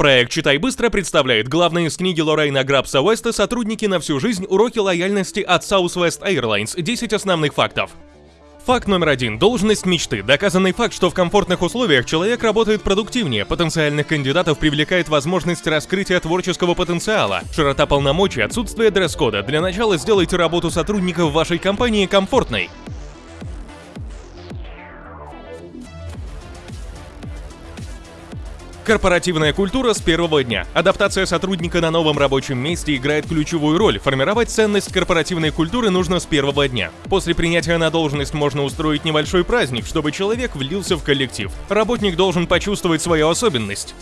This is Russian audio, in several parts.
Проект «Читай быстро» представляет главные из книги Лорейна Грабса Уэста «Сотрудники на всю жизнь. Уроки лояльности от Southwest Airlines. 10 основных фактов». Факт номер один. Должность мечты. Доказанный факт, что в комфортных условиях человек работает продуктивнее, потенциальных кандидатов привлекает возможность раскрытия творческого потенциала, широта полномочий, отсутствие дресс-кода. Для начала сделайте работу сотрудников вашей компании комфортной. Корпоративная культура с первого дня. Адаптация сотрудника на новом рабочем месте играет ключевую роль. Формировать ценность корпоративной культуры нужно с первого дня. После принятия на должность можно устроить небольшой праздник, чтобы человек влился в коллектив. Работник должен почувствовать свою особенность.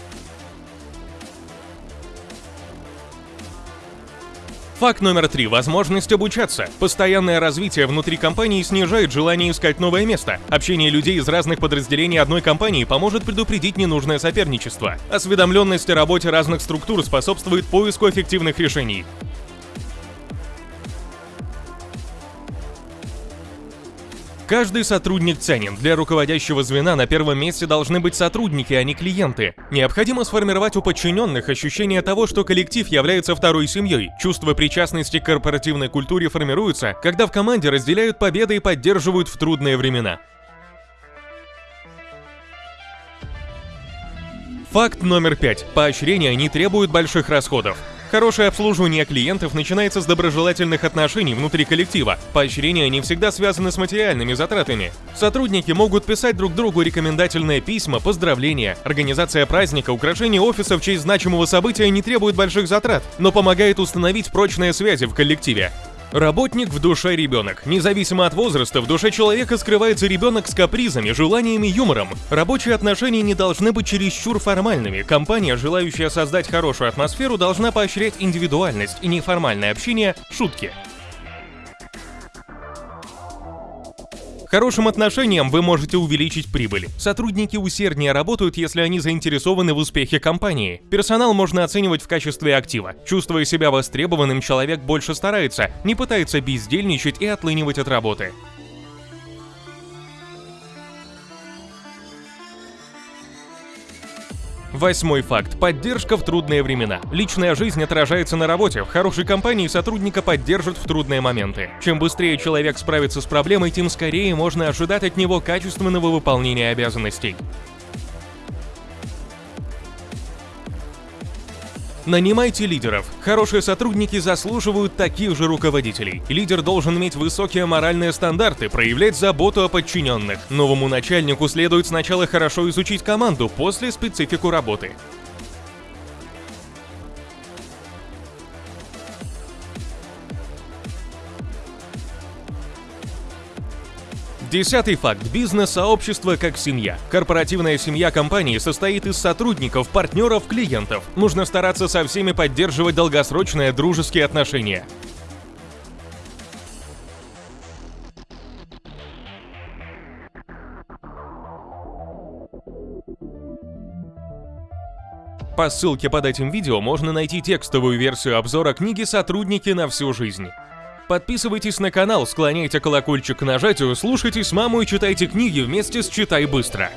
Факт номер три. Возможность обучаться. Постоянное развитие внутри компании снижает желание искать новое место. Общение людей из разных подразделений одной компании поможет предупредить ненужное соперничество. Осведомленность о работе разных структур способствует поиску эффективных решений. Каждый сотрудник ценен. Для руководящего звена на первом месте должны быть сотрудники, а не клиенты. Необходимо сформировать у подчиненных ощущение того, что коллектив является второй семьей. Чувство причастности к корпоративной культуре формируется, когда в команде разделяют победы и поддерживают в трудные времена. Факт номер пять. Поощрения не требуют больших расходов. Хорошее обслуживание клиентов начинается с доброжелательных отношений внутри коллектива. Поощрения не всегда связаны с материальными затратами. Сотрудники могут писать друг другу рекомендательные письма, поздравления. Организация праздника, украшение офиса в честь значимого события не требует больших затрат, но помогает установить прочные связи в коллективе. Работник в душе ребенок. Независимо от возраста, в душе человека скрывается ребенок с капризами, желаниями, юмором. Рабочие отношения не должны быть чересчур формальными. Компания, желающая создать хорошую атмосферу, должна поощрять индивидуальность и неформальное общение, шутки. Хорошим отношением вы можете увеличить прибыль. Сотрудники усерднее работают, если они заинтересованы в успехе компании. Персонал можно оценивать в качестве актива. Чувствуя себя востребованным, человек больше старается, не пытается бездельничать и отлынивать от работы. Восьмой факт. Поддержка в трудные времена. Личная жизнь отражается на работе. В хорошей компании сотрудника поддержат в трудные моменты. Чем быстрее человек справится с проблемой, тем скорее можно ожидать от него качественного выполнения обязанностей. Нанимайте лидеров. Хорошие сотрудники заслуживают таких же руководителей. Лидер должен иметь высокие моральные стандарты, проявлять заботу о подчиненных. Новому начальнику следует сначала хорошо изучить команду, после специфику работы. Десятый факт. Бизнес-сообщество как семья. Корпоративная семья компании состоит из сотрудников, партнеров, клиентов. Нужно стараться со всеми поддерживать долгосрочные дружеские отношения. По ссылке под этим видео можно найти текстовую версию обзора книги «Сотрудники на всю жизнь». Подписывайтесь на канал, склоняйте колокольчик к нажатию, слушайте с мамой и читайте книги вместе с «Читай быстро».